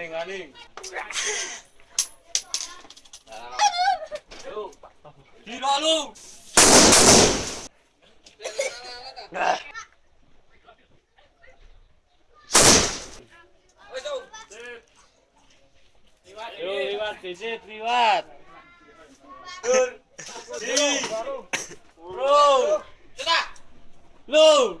Aning, aning. Gila lu. Yo, liwat, visit, liwat. Dur. Di. Bro. Lu.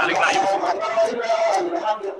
Balik na yung